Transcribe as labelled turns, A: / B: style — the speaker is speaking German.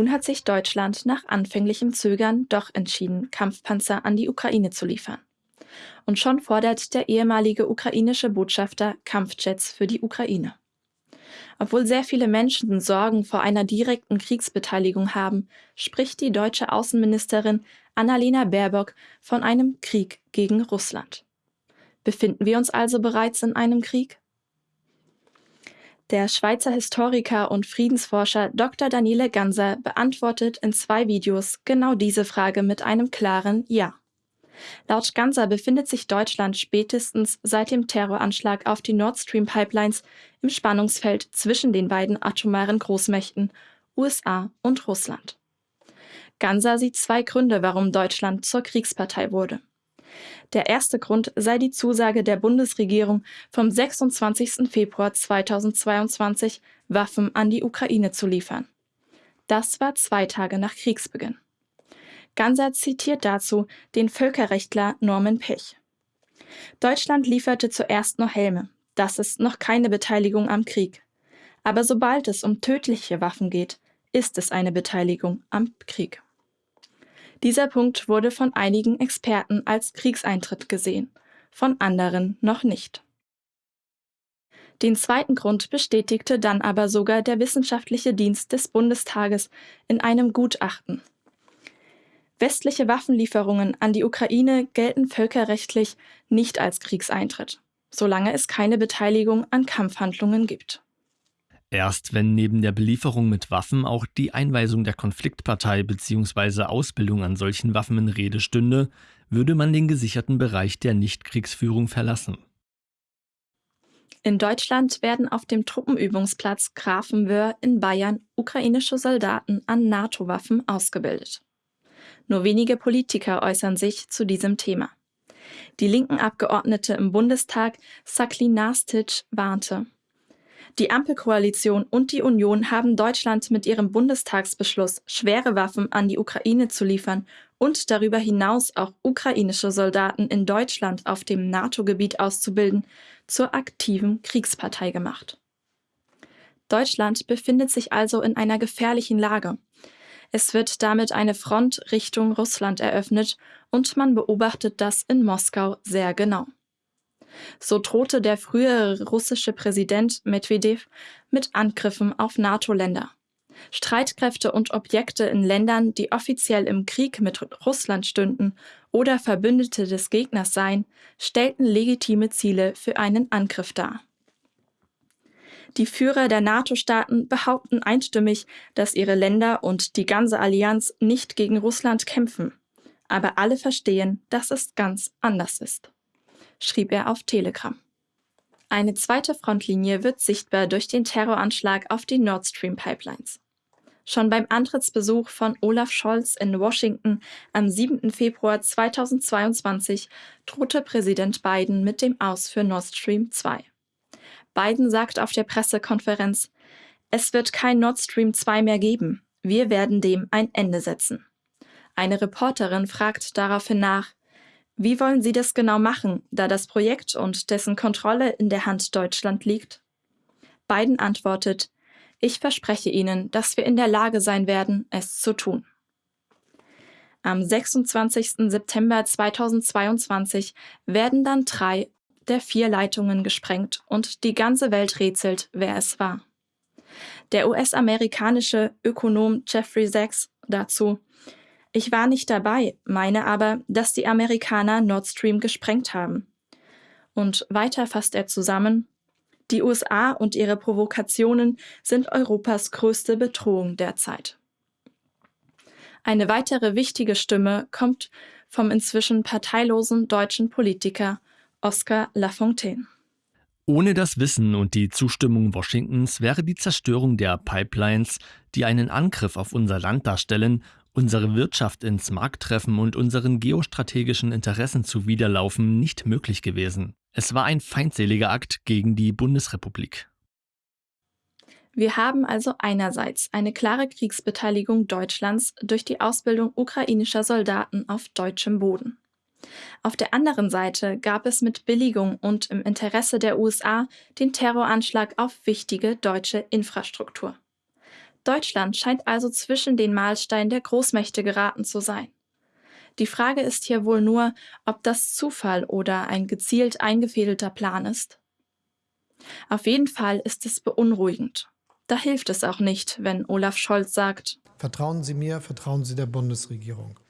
A: Nun hat sich Deutschland nach anfänglichem Zögern doch entschieden, Kampfpanzer an die Ukraine zu liefern. Und schon fordert der ehemalige ukrainische Botschafter Kampfjets für die Ukraine. Obwohl sehr viele Menschen Sorgen vor einer direkten Kriegsbeteiligung haben, spricht die deutsche Außenministerin Annalena Baerbock von einem Krieg gegen Russland. Befinden wir uns also bereits in einem Krieg? Der Schweizer Historiker und Friedensforscher Dr. Daniele Ganser beantwortet in zwei Videos genau diese Frage mit einem klaren Ja. Laut Ganser befindet sich Deutschland spätestens seit dem Terroranschlag auf die Nord Stream Pipelines im Spannungsfeld zwischen den beiden atomaren Großmächten USA und Russland. Ganser sieht zwei Gründe, warum Deutschland zur Kriegspartei wurde. Der erste Grund sei die Zusage der Bundesregierung vom 26. Februar 2022, Waffen an die Ukraine zu liefern. Das war zwei Tage nach Kriegsbeginn. Ganser zitiert dazu den Völkerrechtler Norman Pech. Deutschland lieferte zuerst noch Helme. Das ist noch keine Beteiligung am Krieg. Aber sobald es um tödliche Waffen geht, ist es eine Beteiligung am Krieg. Dieser Punkt wurde von einigen Experten als Kriegseintritt gesehen, von anderen noch nicht. Den zweiten Grund bestätigte dann aber sogar der Wissenschaftliche Dienst des Bundestages in einem Gutachten. Westliche Waffenlieferungen an die Ukraine gelten völkerrechtlich nicht als Kriegseintritt, solange es keine Beteiligung an Kampfhandlungen gibt.
B: Erst wenn neben der Belieferung mit Waffen auch die Einweisung der Konfliktpartei bzw. Ausbildung an solchen Waffen in Rede stünde, würde man den gesicherten Bereich der Nichtkriegsführung verlassen.
A: In Deutschland werden auf dem Truppenübungsplatz Grafenwöhr in Bayern ukrainische Soldaten an NATO-Waffen ausgebildet. Nur wenige Politiker äußern sich zu diesem Thema. Die linken Abgeordnete im Bundestag Sakli Nastic warnte, die Ampelkoalition und die Union haben Deutschland mit ihrem Bundestagsbeschluss, schwere Waffen an die Ukraine zu liefern und darüber hinaus auch ukrainische Soldaten in Deutschland auf dem NATO-Gebiet auszubilden, zur aktiven Kriegspartei gemacht. Deutschland befindet sich also in einer gefährlichen Lage. Es wird damit eine Front Richtung Russland eröffnet und man beobachtet das in Moskau sehr genau. So drohte der frühere russische Präsident Medvedev mit Angriffen auf NATO-Länder. Streitkräfte und Objekte in Ländern, die offiziell im Krieg mit Russland stünden oder Verbündete des Gegners seien, stellten legitime Ziele für einen Angriff dar. Die Führer der NATO-Staaten behaupten einstimmig, dass ihre Länder und die ganze Allianz nicht gegen Russland kämpfen. Aber alle verstehen, dass es ganz anders ist schrieb er auf Telegram. Eine zweite Frontlinie wird sichtbar durch den Terroranschlag auf die Nord Stream Pipelines. Schon beim Antrittsbesuch von Olaf Scholz in Washington am 7. Februar 2022 drohte Präsident Biden mit dem Aus für Nord Stream 2. Biden sagt auf der Pressekonferenz, es wird kein Nord Stream 2 mehr geben. Wir werden dem ein Ende setzen. Eine Reporterin fragt daraufhin nach, wie wollen Sie das genau machen, da das Projekt und dessen Kontrolle in der Hand Deutschland liegt? Biden antwortet, ich verspreche Ihnen, dass wir in der Lage sein werden, es zu tun. Am 26. September 2022 werden dann drei der vier Leitungen gesprengt und die ganze Welt rätselt, wer es war. Der US-amerikanische Ökonom Jeffrey Sachs dazu, ich war nicht dabei, meine aber, dass die Amerikaner Nord Stream gesprengt haben. Und weiter fasst er zusammen, die USA und ihre Provokationen sind Europas größte Bedrohung derzeit. Eine weitere wichtige Stimme kommt vom inzwischen parteilosen deutschen Politiker Oskar Lafontaine.
B: Ohne das Wissen und die Zustimmung Washingtons wäre die Zerstörung der Pipelines, die einen Angriff auf unser Land darstellen, unsere Wirtschaft ins Markttreffen und unseren geostrategischen Interessen zuwiderlaufen nicht möglich gewesen. Es war ein feindseliger Akt gegen die Bundesrepublik.
A: Wir haben also einerseits eine klare Kriegsbeteiligung Deutschlands durch die Ausbildung ukrainischer Soldaten auf deutschem Boden. Auf der anderen Seite gab es mit Billigung und im Interesse der USA den Terroranschlag auf wichtige deutsche Infrastruktur. Deutschland scheint also zwischen den Mahlstein der Großmächte geraten zu sein. Die Frage ist hier wohl nur, ob das Zufall oder ein gezielt eingefädelter Plan ist. Auf jeden Fall ist es beunruhigend. Da hilft es auch nicht, wenn Olaf Scholz sagt,
C: Vertrauen Sie mir, vertrauen Sie der Bundesregierung.